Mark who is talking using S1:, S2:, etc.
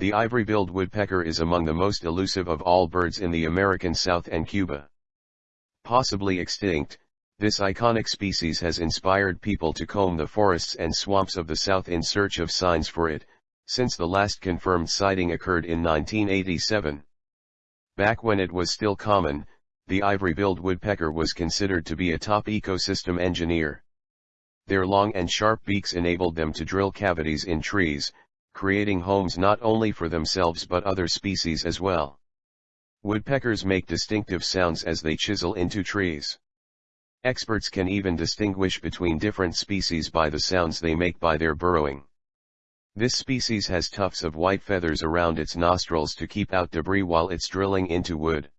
S1: The ivory-billed woodpecker is among the most elusive of all birds in the American South and Cuba. Possibly extinct, this iconic species has inspired people to comb the forests and swamps of the South in search of signs for it, since the last confirmed sighting occurred in 1987. Back when it was still common, the ivory-billed woodpecker was considered to be a top ecosystem engineer. Their long and sharp beaks enabled them to drill cavities in trees, creating homes not only for themselves but other species as well. Woodpeckers make distinctive sounds as they chisel into trees. Experts can even distinguish between different species by the sounds they make by their burrowing. This species has tufts of white feathers around its nostrils to keep out debris while it's drilling into wood.